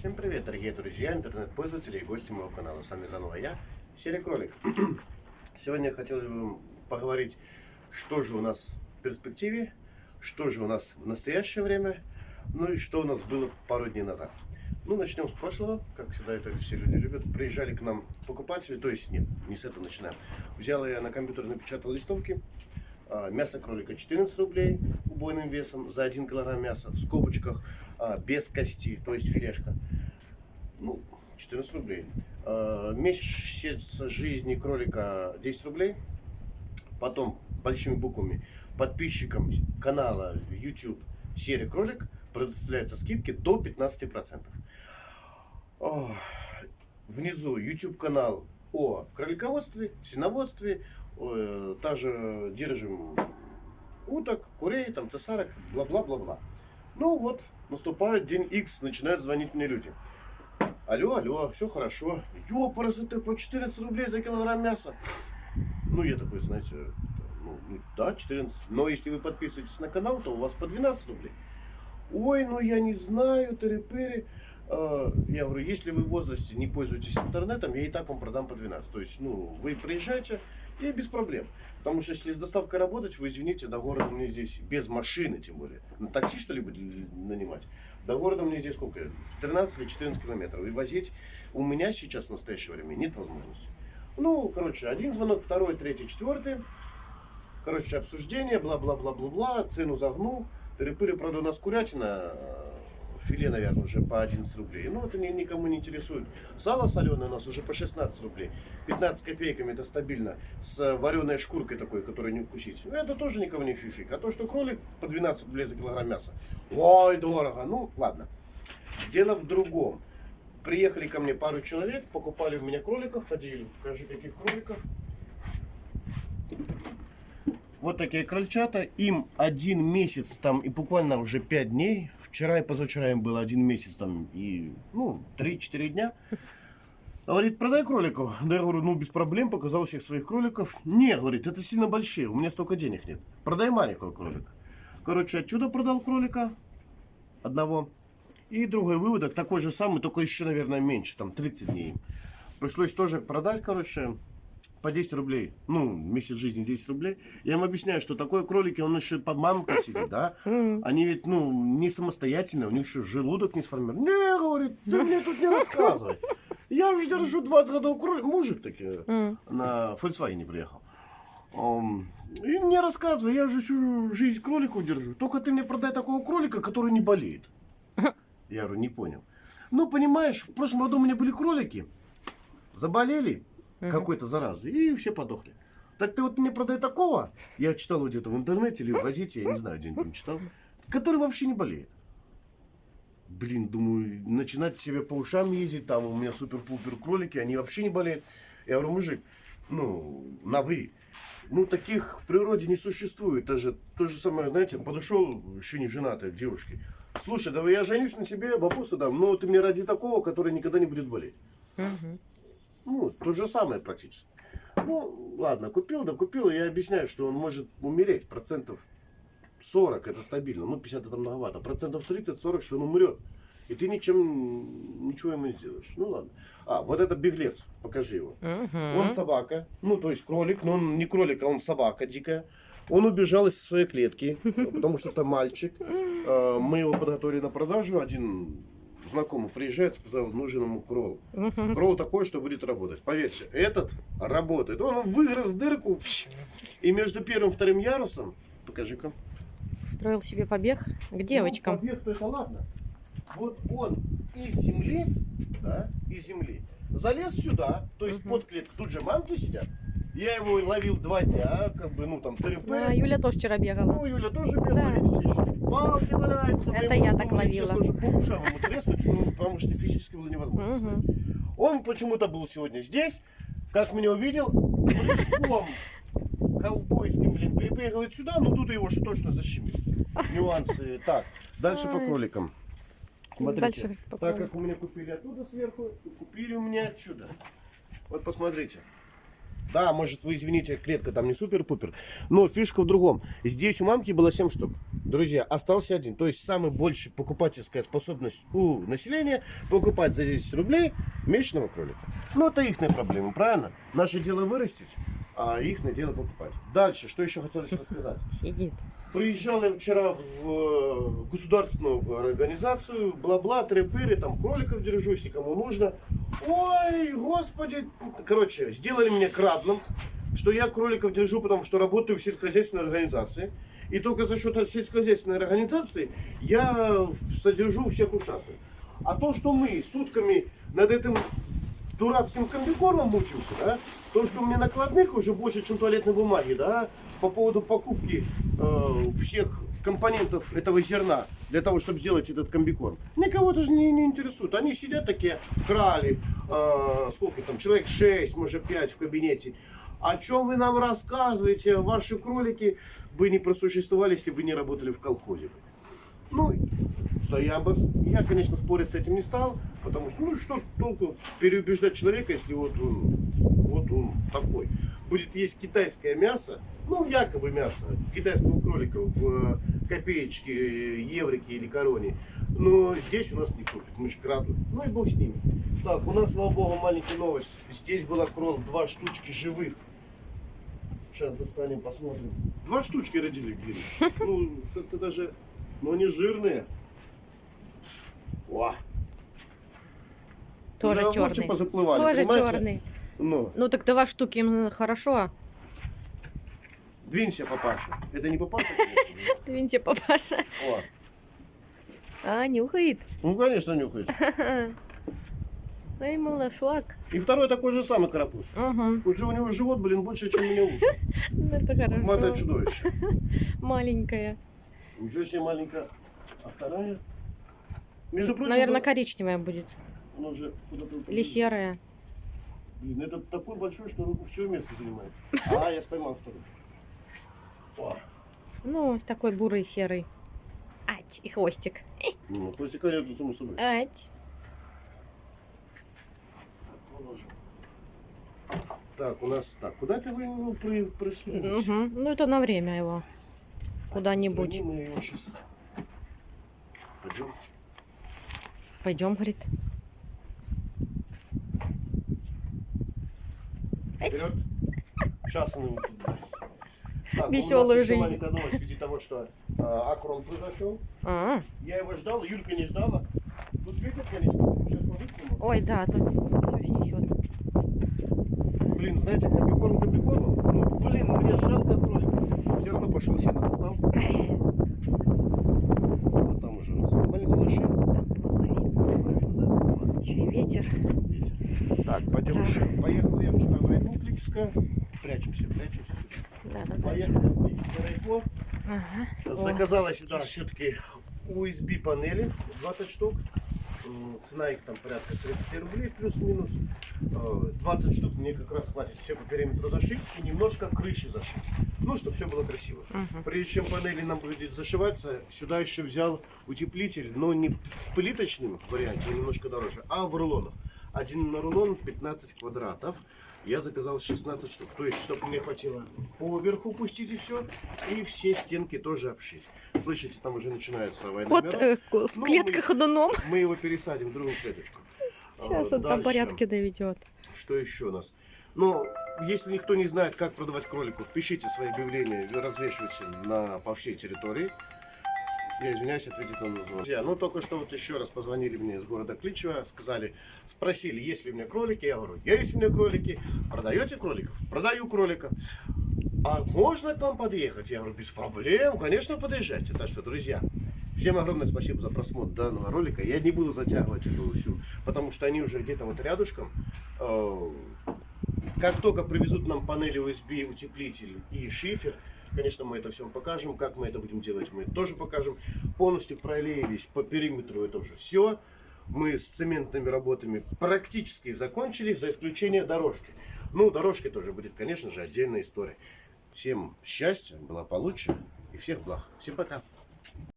Всем привет, дорогие друзья, интернет-пользователи и гости моего канала. С вами заново я, Серый Кролик. Сегодня я хотел бы поговорить, что же у нас в перспективе, что же у нас в настоящее время, ну и что у нас было пару дней назад. Ну, начнем с прошлого, как всегда это все люди любят. Приезжали к нам покупатели, то есть нет, не с этого начинаем. Взял я на компьютер, напечатал листовки, мясо кролика 14 рублей убойным весом за 1 килограмм мяса в скобочках а, без кости, то есть филешка. Ну, 14 рублей. А, месяц жизни кролика 10 рублей. Потом большими буквами подписчикам канала YouTube серия кролик предоставляются скидки до 15%. Внизу YouTube канал о кролиководстве, свиноводстве, также держим уток, курей, там, цесарок, бла-бла-бла-бла. Ну вот, наступает день X, начинают звонить мне люди. Алло, алло, все хорошо. Ёпарас, это по 14 рублей за килограмм мяса. Ну, я такой, знаете, ну, ну да, 14. Но если вы подписываетесь на канал, то у вас по 12 рублей. Ой, ну я не знаю, тыры-пыры. А, я говорю, если вы в возрасте не пользуетесь интернетом, я и так вам продам по 12. То есть, ну, вы приезжаете, и без проблем. Потому что если с доставкой работать, вы извините, до города мне здесь без машины, тем более. На такси что ли нанимать? До города мне здесь сколько? 13 или 14 километров. И возить у меня сейчас в настоящее время нет возможности. Ну, короче, один звонок, второй, третий, четвертый. Короче, обсуждение, бла-бла-бла-бла-бла, цену загнул. Тыры-пыры, правда, у нас курятина филе, наверное, уже по 11 рублей. Ну, это никому не интересует. Сало соленое у нас уже по 16 рублей. 15 копейками это стабильно. С вареной шкуркой такой, которую не вкусить. Ну, это тоже никого не фифик. А то, что кролик по 12 рублей за килограмм мяса. Ой, дорого. Ну, ладно. Дело в другом. Приехали ко мне пару человек, покупали у меня кроликов. Ходили, покажи, каких кроликов. Вот такие крольчата. Им один месяц там и буквально уже пять дней. Вчера и позавчера им было один месяц там и, ну, 3-4 дня. Говорит, продай кроликов. Да я говорю, ну без проблем, показал всех своих кроликов. Не, говорит, это сильно большие, у меня столько денег нет. Продай маленького кролика. Короче, отсюда продал кролика одного. И другой выводок, такой же самый, только еще, наверное, меньше, там 30 дней. Пришлось тоже продать, короче, по 10 рублей, ну, месяц жизни 10 рублей. Я им объясняю, что такое кролики, он еще под мамкой сидит, да? Они ведь, ну, не самостоятельные, у них еще желудок не сформирован. Не, говорит, ты мне тут не рассказывай. Я уже держу 20 годов кролик. Мужик таки на Volkswagen приехал. И мне рассказывай, я же всю жизнь кролику держу. Только ты мне продай такого кролика, который не болеет. Я говорю, не понял. Ну, понимаешь, в прошлом году у меня были кролики, заболели, угу. какой-то заразы, и все подохли. Так ты вот мне продай такого, я читал где-то в интернете или в газете, я не знаю, где-нибудь читал, который вообще не болеет. Блин, думаю, начинать себе по ушам ездить, там у меня супер-пупер кролики, они вообще не болеют. Я говорю, мужик, ну, на вы. Ну, таких в природе не существует. Даже то же самое, знаете, подошел еще не женатый к девушке. Слушай, давай я женюсь на тебе, бабусу дам, но ты мне ради такого, который никогда не будет болеть. Угу. Ну, то же самое практически. Ну, ладно, купил, да купил. Я объясняю, что он может умереть процентов 40, это стабильно. Ну, 50 это многовато. Процентов 30-40, что он умрет. И ты ничем, ничего ему не сделаешь. Ну ладно. А, вот это беглец. Покажи его. Угу. Он собака. Ну, то есть кролик. Но он не кролик, а он собака дикая. Он убежал из своей клетки, потому что это мальчик. А, мы его подготовили на продажу. Один знакомый приезжает, сказал, нужен ему кролл. Угу. Кролл такой, что будет работать. Поверьте, этот работает. Он выгрыз дырку, и между первым и вторым ярусом, покажи-ка. Строил себе побег к девочкам. Ну, побег, это ладно. Вот он из земли, да, из земли, залез сюда, то есть угу. под клетку, тут же мамки сидят, я его ловил два дня, как бы, ну там, тыры Да, Юля тоже вчера бегала. Ну, Юля тоже бегала, да. видите, палки валяются. Это я так ловила. Честно, уже по ушам ему треснуть, ну, потому что физически было невозможно. Угу. Он почему-то был сегодня здесь, как меня увидел, прыжком ковбойским, блин, перепрыгивает сюда, но тут его же точно защемит. Нюансы. Так, дальше по кроликам. Смотрите, дальше по так как у меня купили оттуда сверху, купили у меня отсюда. Вот посмотрите. Да, может, вы извините, клетка там не супер-пупер, но фишка в другом. Здесь у мамки было 7 штук. Друзья, остался один. То есть, самая большая покупательская способность у населения покупать за 10 рублей месячного кролика. Ну, это их проблема, правильно? Наше дело вырастить, а их дело покупать. Дальше, что еще хотелось рассказать? Сидит. Приезжал я вчера в э, государственную организацию, бла-бла, трепыры, там кроликов держу, если кому нужно. Ой, господи. Короче, сделали мне крадлом, что я кроликов держу, потому что работаю в сельскохозяйственной организации. И только за счет сельскохозяйственной организации я содержу всех ушастых. А то, что мы сутками над этим дурацким комбикормом мучимся, да, то, что у меня накладных уже больше, чем туалетной бумаги, да, по поводу покупки э, всех компонентов этого зерна для того, чтобы сделать этот комбикорм, никого даже не, не интересует. Они сидят такие, крали, э, сколько там, человек 6, может 5 в кабинете. О чем вы нам рассказываете? Ваши кролики бы не просуществовали, если бы вы не работали в колхозе. Ну, Стоямбас. Я, конечно, спорить с этим не стал, потому что, ну, что толку переубеждать человека, если вот он, вот он такой. Будет есть китайское мясо, ну, якобы мясо китайского кролика в э, копеечке, еврике или короне. Но здесь у нас не купят, мы же крадли. Ну и бог с ними. Так, у нас, слава богу, маленькая новость. Здесь была крол, два штучки живых. Сейчас достанем, посмотрим. Два штучки родили, блин. Ну, это даже, ну они жирные. О. Тоже Уже черный. позаплывали, Тоже понимаете? черный. Ну, Ну так два штуки м, хорошо. двинься, папаша. Это не папаша. Двиньте, папаша. О. А, нюхает. Ну, конечно, нюхает. Ай, малышок. И второй такой же самый карапуз. Угу. Уже у него живот, блин, больше, чем у меня уши. Это Мата хорошо. чудовище. Маленькая. Ничего себе маленькая. А вторая? Между прочим, Наверное, коричневая будет. она упала. Или серая. Блин, это такой большой, что он все место занимает. А, я споймал второй. О, Ну, такой бурый серый. Ать, и хвостик. ну, хвостика нету, само собой. Ать. Положим. Так, у нас... Так, куда это вы его при, присунули? Угу. Ну, это на время его. Куда-нибудь. Пойдем. Пойдем, говорит. Вперед. Сейчас он ему. Так, Весёлую у нас еще жизнь. маленькая новость в виде того, что а, акрон произошел. А, Я его ждал, Юлька не ждала. Тут ветер, конечно, сейчас по-быстрому. Ой, да, тут все снесет. Блин, знаете, комбикорм комбикормом. Ну, блин, мне жалко кролика. Все равно пошел сено достал. Вот там уже у нас малыши. Там плохо видно. Еще и ветер. Ветер. Так, пойдем еще. Поехал я вчера в райпо. Прячемся, прячемся. Да, да. Поехали в райпо. Ага. Заказала сюда все-таки USB панели 20 штук. Цена их там порядка 30 рублей плюс-минус. Э, 20 штук мне как раз хватит все по периметру зашить и немножко крыши зашить. Ну, чтобы все было красиво. Прежде чем панели нам будет зашиваться, сюда еще взял утеплитель, но не в плиточном варианте, а немножко дороже, а в рулонах. Один на рулон 15 квадратов. Я заказал 16 штук. То есть, чтобы мне хватило поверху пустить и все. И все стенки тоже обшить. Слышите, там уже начинается война Кот миров. э, ку- Ну, клетка мы- ходуном. Мы его пересадим в другую клеточку. Сейчас А, он там порядки доведет. Что еще у нас? Ну, если никто не знает, как продавать кроликов, пишите свои объявления, развешивайте на, по всей территории. Я извиняюсь, ответить на звонок. Друзья, ну только что вот еще раз позвонили мне из города Кличево, сказали, спросили, есть ли у меня кролики. Я говорю, есть у меня кролики. Продаете кроликов? Продаю кролика. А можно к вам подъехать? Я говорю, без проблем, конечно, подъезжайте. Так что, друзья, всем огромное спасибо за просмотр данного ролика. Я не буду затягивать эту всю, потому что они уже где-то вот рядышком. Э, Как только привезут нам панели USB, утеплитель и шифер, конечно, мы это все покажем. Как мы это будем делать, мы тоже покажем. Полностью пролеялись по периметру, это уже все. Мы с цементными работами практически закончили, за исключением дорожки. Ну, дорожки тоже будет, конечно же, отдельная история. Всем счастья, благополучия и всех благ. Всем пока.